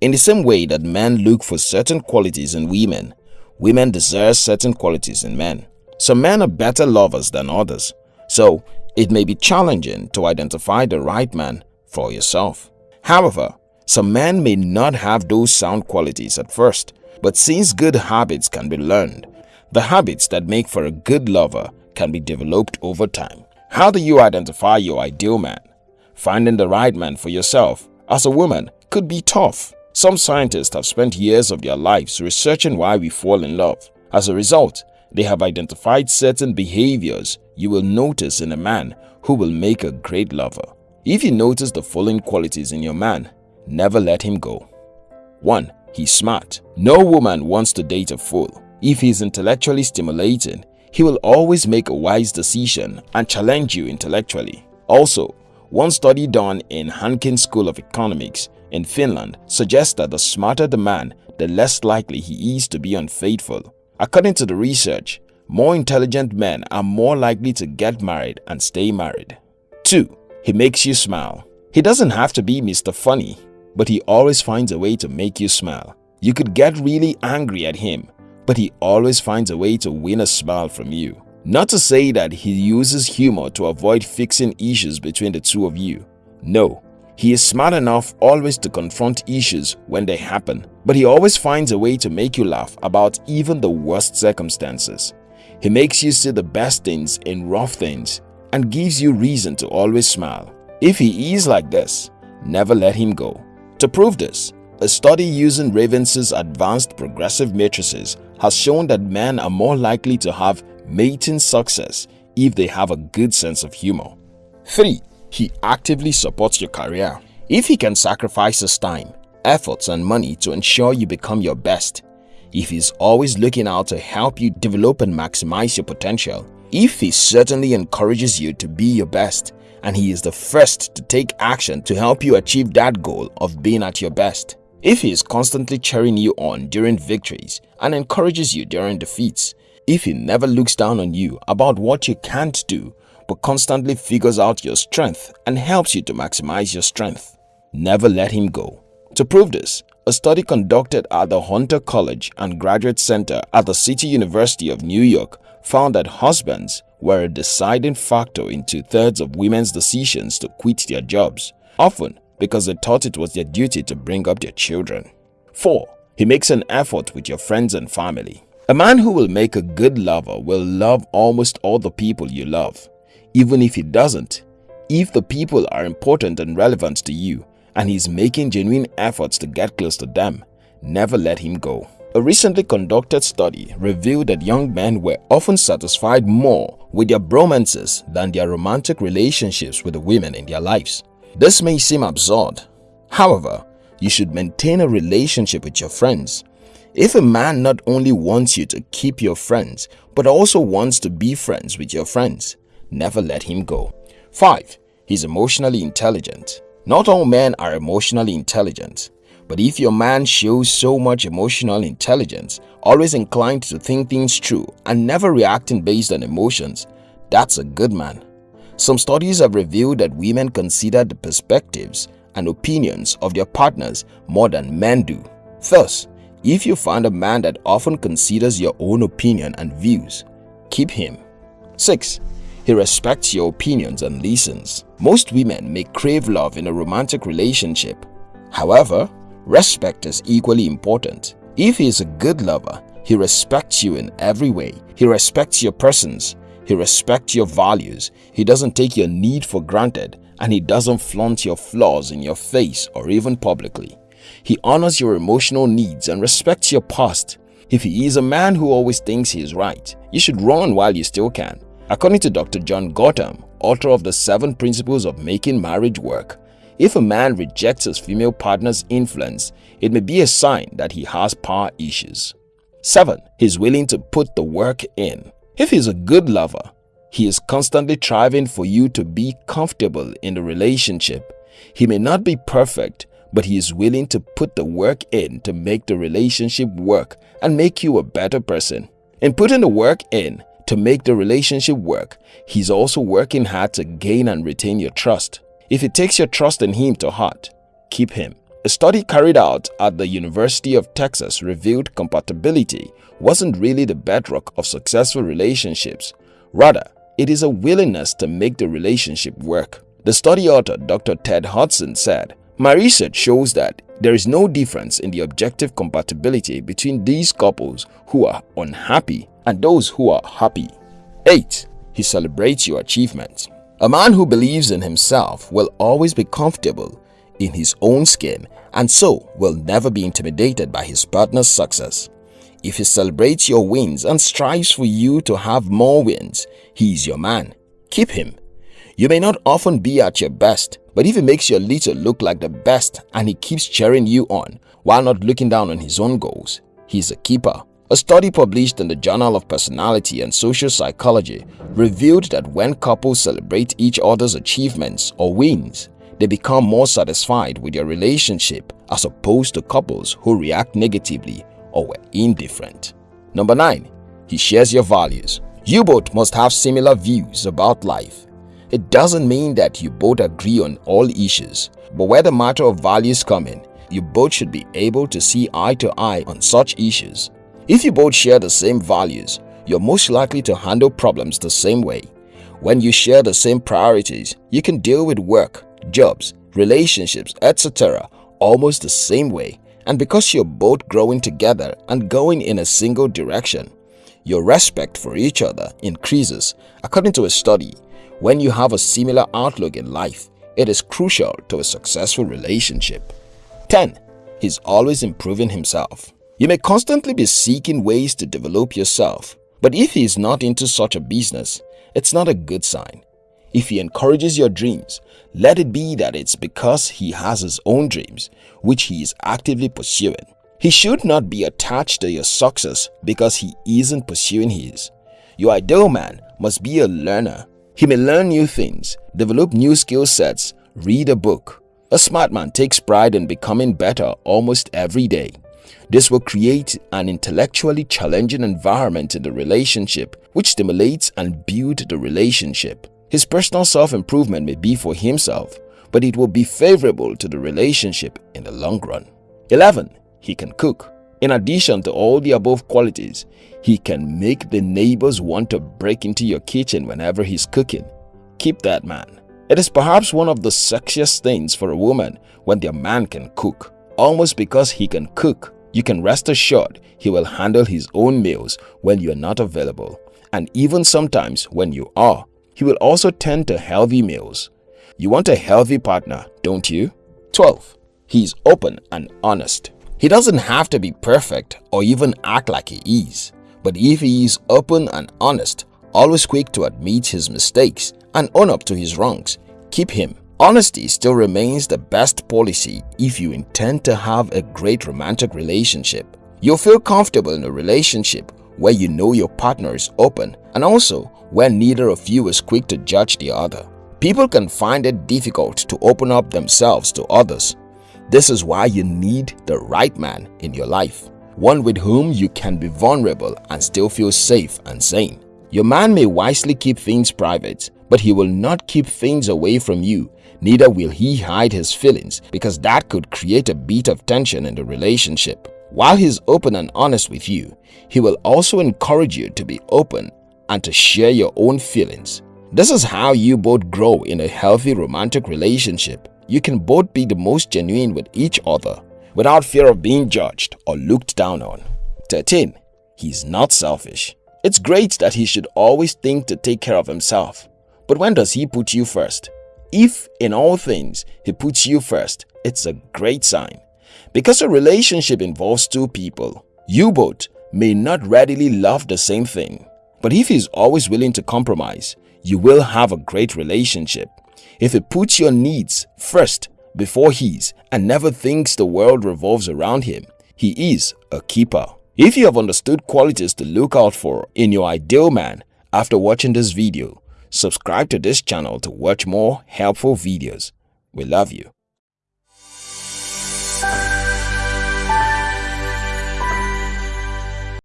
In the same way that men look for certain qualities in women, women desire certain qualities in men. Some men are better lovers than others, so it may be challenging to identify the right man for yourself. However, some men may not have those sound qualities at first, but since good habits can be learned, the habits that make for a good lover can be developed over time. How do you identify your ideal man? Finding the right man for yourself as a woman could be tough. Some scientists have spent years of their lives researching why we fall in love. As a result, they have identified certain behaviors you will notice in a man who will make a great lover. If you notice the following qualities in your man, never let him go. 1. He's smart. No woman wants to date a fool. If he's intellectually stimulating, he will always make a wise decision and challenge you intellectually. Also, one study done in Hanken School of Economics in Finland suggests that the smarter the man, the less likely he is to be unfaithful. According to the research, more intelligent men are more likely to get married and stay married. 2. He makes you smile. He doesn't have to be Mr. Funny, but he always finds a way to make you smile. You could get really angry at him, but he always finds a way to win a smile from you. Not to say that he uses humor to avoid fixing issues between the two of you. No, he is smart enough always to confront issues when they happen, but he always finds a way to make you laugh about even the worst circumstances. He makes you see the best things in rough things and gives you reason to always smile. If he is like this, never let him go. To prove this, a study using Ravens' advanced progressive matrices has shown that men are more likely to have mating success if they have a good sense of humor. 3. He actively supports your career. If he can sacrifice his time, efforts and money to ensure you become your best, if he's always looking out to help you develop and maximize your potential, if he certainly encourages you to be your best, and he is the first to take action to help you achieve that goal of being at your best. If he is constantly cheering you on during victories and encourages you during defeats, if he never looks down on you about what you can't do but constantly figures out your strength and helps you to maximize your strength. Never let him go. To prove this, a study conducted at the Hunter College and Graduate Center at the City University of New York found that husbands were a deciding factor in two-thirds of women's decisions to quit their jobs, often because they thought it was their duty to bring up their children. 4. He makes an effort with your friends and family. A man who will make a good lover will love almost all the people you love even if he doesn't. If the people are important and relevant to you and he's making genuine efforts to get close to them, never let him go. A recently conducted study revealed that young men were often satisfied more with their bromances than their romantic relationships with the women in their lives. This may seem absurd. However, you should maintain a relationship with your friends. If a man not only wants you to keep your friends, but also wants to be friends with your friends, never let him go. 5. He's emotionally intelligent. Not all men are emotionally intelligent, but if your man shows so much emotional intelligence, always inclined to think things through and never reacting based on emotions, that's a good man. Some studies have revealed that women consider the perspectives and opinions of their partners more than men do. Thus, if you find a man that often considers your own opinion and views, keep him. 6. He respects your opinions and listens. Most women may crave love in a romantic relationship. However, respect is equally important. If he is a good lover, he respects you in every way. He respects your persons. He respects your values. He doesn't take your need for granted and he doesn't flaunt your flaws in your face or even publicly. He honors your emotional needs and respects your past. If he is a man who always thinks he is right, you should run while you still can. According to Dr. John Gottman, author of the Seven Principles of Making Marriage Work, if a man rejects his female partner's influence, it may be a sign that he has power issues. 7. He's willing to put the work in. If he's a good lover, he is constantly striving for you to be comfortable in the relationship. He may not be perfect, but he is willing to put the work in to make the relationship work and make you a better person. In putting the work in, to make the relationship work, he's also working hard to gain and retain your trust. If he takes your trust in him to heart, keep him. A study carried out at the University of Texas revealed compatibility wasn't really the bedrock of successful relationships. Rather, it is a willingness to make the relationship work. The study author Dr. Ted Huston said, My research shows that there is no difference in the objective compatibility between these couples who are unhappy and those who are happy. 8. He celebrates your achievements. A man who believes in himself will always be comfortable in his own skin and so will never be intimidated by his partner's success. If he celebrates your wins and strives for you to have more wins, he is your man. Keep him. You may not often be at your best, but if he makes your little look like the best and he keeps cheering you on while not looking down on his own goals, he's a keeper. A study published in the Journal of Personality and Social Psychology revealed that when couples celebrate each other's achievements or wins, they become more satisfied with their relationship as opposed to couples who react negatively or were indifferent. Number 9. He shares your values. You both must have similar views about life. It doesn't mean that you both agree on all issues, but where the matter of values come in, you both should be able to see eye to eye on such issues. If you both share the same values, you're most likely to handle problems the same way. When you share the same priorities, you can deal with work, jobs, relationships, etc. almost the same way and because you're both growing together and going in a single direction, your respect for each other increases. According to a study, when you have a similar outlook in life, it is crucial to a successful relationship. 10. He's always improving himself. You may constantly be seeking ways to develop yourself, but if he is not into such a business, it's not a good sign. If he encourages your dreams, let it be that it's because he has his own dreams, which he is actively pursuing. He should not be attached to your success because he isn't pursuing his. Your ideal man must be a learner. He may learn new things, develop new skill sets, read a book. A smart man takes pride in becoming better almost every day. This will create an intellectually challenging environment in the relationship which stimulates and builds the relationship. His personal self-improvement may be for himself, but it will be favorable to the relationship in the long run. 11. He can cook. In addition to all the above qualities, he can make the neighbors want to break into your kitchen whenever he's cooking. Keep that man. It is perhaps one of the sexiest things for a woman when their man can cook. Almost because he can cook, you can rest assured he will handle his own meals when you are not available. And even sometimes when you are, he will also tend to healthy meals. You want a healthy partner, don't you? 12. He is open and honest. He doesn't have to be perfect or even act like he is. But if he is open and honest, always quick to admit his mistakes and own up to his wrongs, keep him. Honesty still remains the best policy if you intend to have a great romantic relationship. You'll feel comfortable in a relationship where you know your partner is open and also where neither of you is quick to judge the other. People can find it difficult to open up themselves to others. This is why you need the right man in your life, one with whom you can be vulnerable and still feel safe and sane. Your man may wisely keep things private, but he will not keep things away from you. Neither will he hide his feelings because that could create a bit of tension in the relationship. While he's open and honest with you, he will also encourage you to be open and to share your own feelings. This is how you both grow in a healthy romantic relationship. You can both be the most genuine with each other without fear of being judged or looked down on. 13. He's not selfish. It's great that he should always think to take care of himself. But when does he put you first? If in all things he puts you first, it's a great sign. Because a relationship involves two people, you both may not readily love the same thing. But if he's always willing to compromise, you will have a great relationship. If he puts your needs first before his and never thinks the world revolves around him, he is a keeper. If you have understood qualities to look out for in your ideal man after watching this video, subscribe to this channel to watch more helpful videos. We love you.